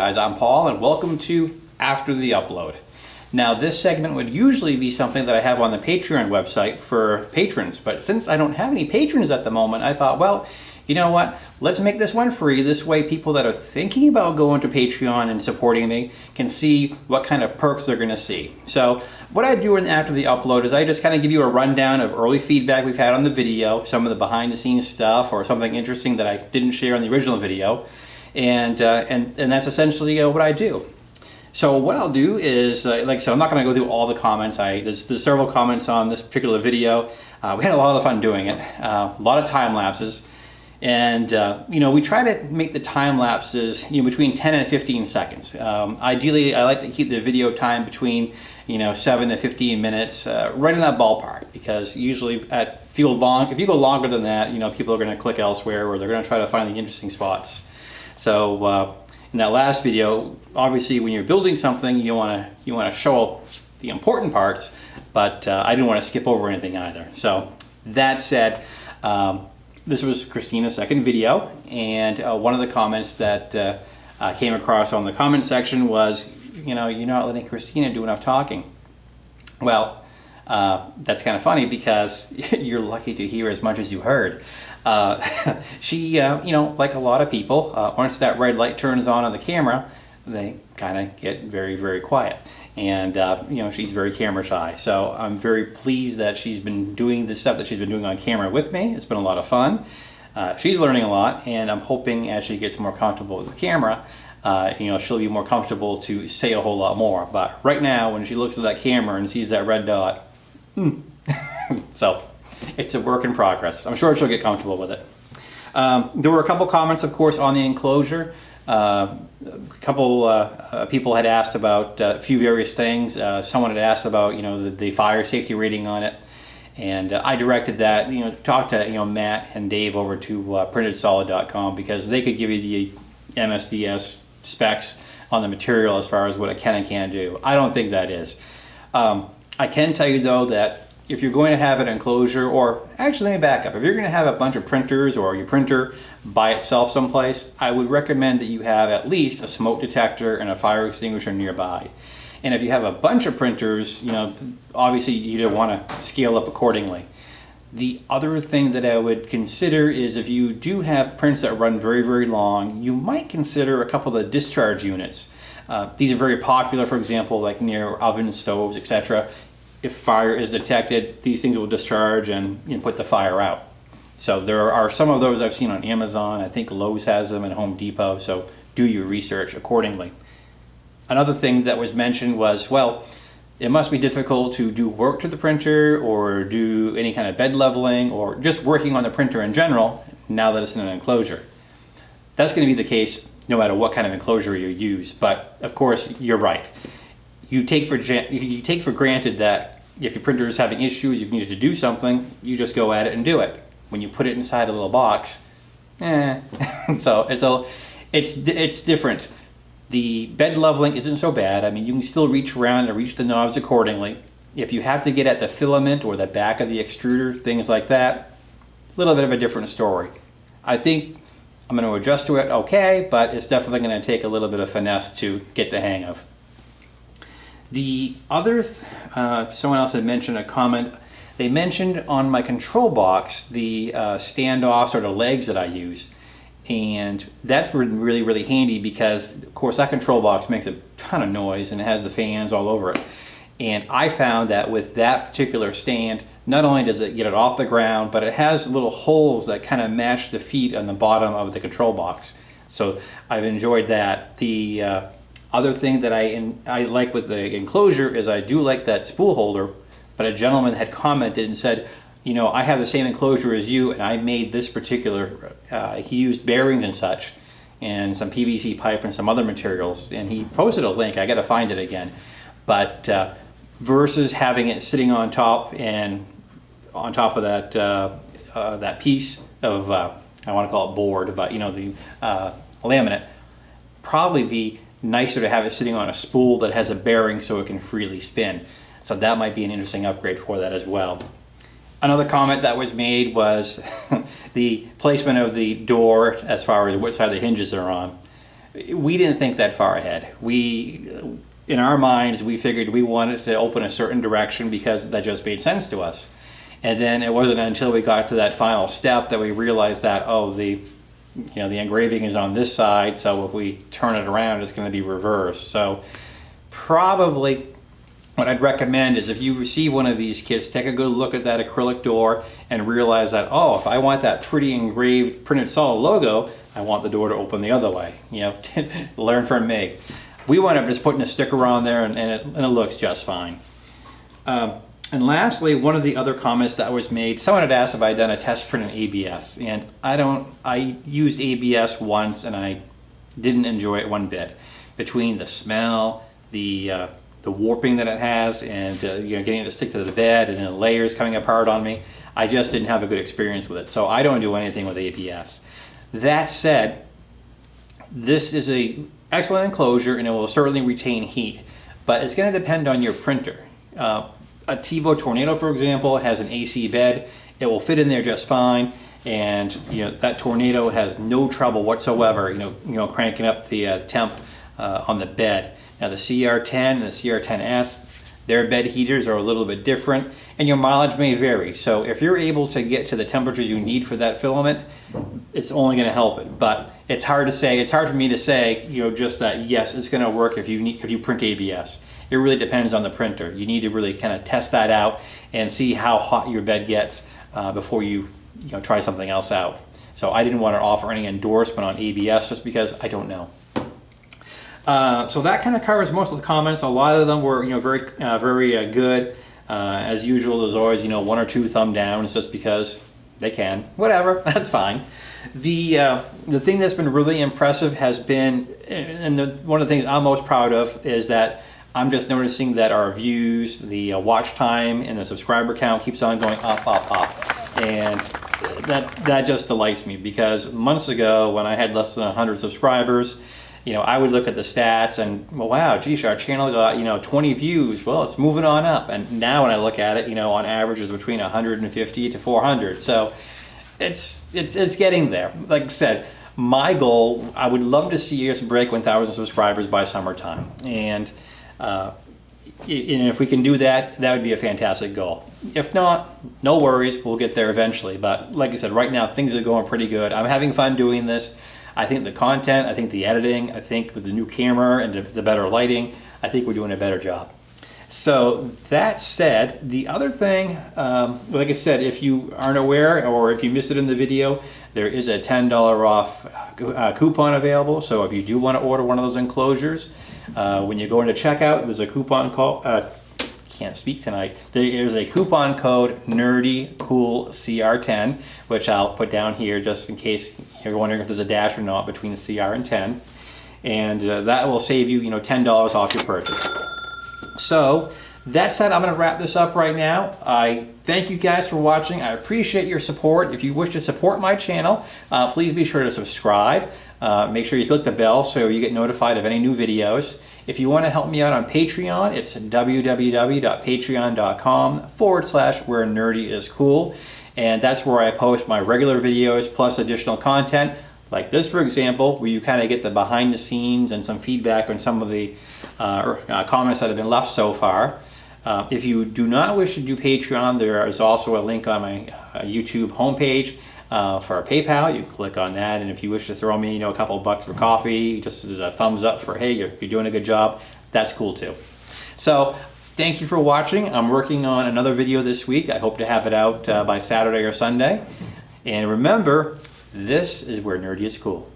guys, I'm Paul and welcome to After the Upload. Now this segment would usually be something that I have on the Patreon website for patrons, but since I don't have any patrons at the moment, I thought, well, you know what, let's make this one free. This way people that are thinking about going to Patreon and supporting me can see what kind of perks they're gonna see. So what I do in, after the upload is I just kind of give you a rundown of early feedback we've had on the video, some of the behind the scenes stuff or something interesting that I didn't share in the original video and, uh, and, and that's essentially uh, what I do. So what I'll do is, uh, like I said, I'm not going to go through all the comments. I there's, there's several comments on this particular video. Uh, we had a lot of fun doing it, uh, a lot of time lapses. And, uh, you know, we try to make the time lapses, you know, between 10 and 15 seconds. Um, ideally, I like to keep the video time between, you know, 7 to 15 minutes, uh, right in that ballpark. Because usually at go long, if you go longer than that, you know, people are going to click elsewhere or they're going to try to find the interesting spots. So uh, in that last video, obviously when you're building something, you want to you want to show the important parts, but uh, I didn't want to skip over anything either. So that said, um, this was Christina's second video, and uh, one of the comments that uh, came across on the comment section was, you know, you're not letting Christina do enough talking. Well, uh, that's kind of funny because you're lucky to hear as much as you heard. Uh, she, uh, you know, like a lot of people, uh, once that red light turns on on the camera, they kind of get very, very quiet. And, uh, you know, she's very camera shy. So I'm very pleased that she's been doing the stuff that she's been doing on camera with me. It's been a lot of fun. Uh, she's learning a lot, and I'm hoping as she gets more comfortable with the camera, you know, she'll be more comfortable to say a whole lot more. But right now, when she looks at that camera and sees that red dot, hmm. so it's a work in progress. I'm sure she'll get comfortable with it. Um, there were a couple comments, of course, on the enclosure. Uh, a couple uh, uh, people had asked about uh, a few various things. Uh, someone had asked about, you know, the, the fire safety rating on it. And uh, I directed that, you know, talk to, you know, Matt and Dave over to printedsolid.com because they could give you the MSDS specs on the material as far as what it can and can't do. I don't think that is. Um, I can tell you though that if you're going to have an enclosure, or actually let me back up, if you're going to have a bunch of printers or your printer by itself someplace, I would recommend that you have at least a smoke detector and a fire extinguisher nearby. And if you have a bunch of printers, you know, obviously you want to scale up accordingly. The other thing that I would consider is if you do have prints that run very, very long, you might consider a couple of the discharge units. Uh, these are very popular, for example, like near ovens, stoves, etc if fire is detected, these things will discharge and you know, put the fire out. So there are some of those I've seen on Amazon. I think Lowe's has them at Home Depot, so do your research accordingly. Another thing that was mentioned was, well, it must be difficult to do work to the printer or do any kind of bed leveling or just working on the printer in general now that it's in an enclosure. That's going to be the case no matter what kind of enclosure you use, but of course you're right you take for you take for granted that if your printer is having issues, you've needed to do something, you just go at it and do it. When you put it inside a little box, eh. so it's a, it's it's different. The bed leveling isn't so bad. I mean, you can still reach around and reach the knobs accordingly. If you have to get at the filament or the back of the extruder, things like that, a little bit of a different story. I think I'm going to adjust to it okay, but it's definitely going to take a little bit of finesse to get the hang of. The other, uh, someone else had mentioned a comment, they mentioned on my control box the uh, standoffs or the legs that I use. And that's really, really handy because, of course, that control box makes a ton of noise and it has the fans all over it. And I found that with that particular stand, not only does it get it off the ground, but it has little holes that kind of match the feet on the bottom of the control box. So I've enjoyed that. The uh, other thing that I, in, I like with the enclosure is I do like that spool holder, but a gentleman had commented and said, you know, I have the same enclosure as you and I made this particular, uh, he used bearings and such and some PVC pipe and some other materials and he posted a link, I gotta find it again. But uh, versus having it sitting on top and on top of that, uh, uh that piece of, uh, I wanna call it board, but you know, the uh, laminate, probably be nicer to have it sitting on a spool that has a bearing so it can freely spin. So that might be an interesting upgrade for that as well. Another comment that was made was the placement of the door as far as what side the hinges are on. we didn't think that far ahead. We, in our minds, we figured we wanted to open a certain direction because that just made sense to us. And then it wasn't until we got to that final step that we realized that, oh, the you know, the engraving is on this side, so if we turn it around, it's going to be reversed. So probably what I'd recommend is if you receive one of these kits, take a good look at that acrylic door and realize that, oh, if I want that pretty engraved printed solid logo, I want the door to open the other way. You know, learn from me. We wound up just putting a sticker on there and, and, it, and it, looks just fine. Um, and lastly, one of the other comments that was made, someone had asked if I had done a test print in ABS, and I don't, I used ABS once and I didn't enjoy it one bit. Between the smell, the uh, the warping that it has, and uh, you know getting it to stick to the bed, and then layers coming apart on me, I just didn't have a good experience with it. So I don't do anything with ABS. That said, this is a excellent enclosure, and it will certainly retain heat, but it's going to depend on your printer. Uh, a Tevo Tornado, for example, has an AC bed. It will fit in there just fine. And you know that Tornado has no trouble whatsoever, you know, you know, cranking up the uh, temp uh, on the bed. Now the CR10 and the CR10S, their bed heaters are a little bit different, and your mileage may vary. So if you're able to get to the temperatures you need for that filament, it's only going to help it. But it's hard to say. It's hard for me to say, you know, just that yes, it's going to work if you need if you print ABS it really depends on the printer. You need to really kind of test that out and see how hot your bed gets uh, before you, you know, try something else out. So I didn't want to offer any endorsement on ABS just because I don't know. Uh, so that kind of covers most of the comments. A lot of them were, you know, very, uh, very uh, good. Uh, as usual, there's always, you know, one or two thumb downs just because they can. Whatever, that's fine. The uh, the thing that's been really impressive has been, and the, one of the things I'm most proud of is that I'm just noticing that our views, the uh, watch time, and the subscriber count keeps on going up, up, up. And that, that just delights me because months ago when I had less than 100 subscribers, you know, I would look at the stats and, well, wow, geez, our channel got, you know, 20 views. Well, it's moving on up. And now when I look at it, you know, on average is between 150 to 400. So it's, it's, it's getting there. Like I said, my goal, I would love to see us break 1,000 subscribers by summertime. And uh, and if we can do that, that would be a fantastic goal. If not, no worries, we'll get there eventually. But like I said, right now things are going pretty good. I'm having fun doing this. I think the content, I think the editing, I think with the new camera and the better lighting, I think we're doing a better job. So that said, the other thing, um, like I said, if you aren't aware or if you missed it in the video, there is a $10 off uh, coupon available. So if you do want to order one of those enclosures, uh, when you go into checkout, there's a coupon. Uh, can't speak tonight. There is a coupon code Nerdy Cool CR10, which I'll put down here just in case you're wondering if there's a dash or not between the CR and 10. And uh, that will save you, you know, $10 off your purchase. So that said, I'm going to wrap this up right now. I thank you guys for watching. I appreciate your support. If you wish to support my channel, uh, please be sure to subscribe. Uh, make sure you click the bell so you get notified of any new videos. If you want to help me out on Patreon, it's www.patreon.com forward slash where nerdy is cool. And that's where I post my regular videos plus additional content like this, for example, where you kind of get the behind the scenes and some feedback on some of the uh, uh, comments that have been left so far. Uh, if you do not wish to do Patreon, there is also a link on my uh, YouTube homepage uh, for PayPal. You click on that, and if you wish to throw me, you know, a couple bucks for coffee, just as a thumbs up for, hey, you're, you're doing a good job, that's cool too. So thank you for watching. I'm working on another video this week. I hope to have it out uh, by Saturday or Sunday. And remember, this is where nerdy is cool.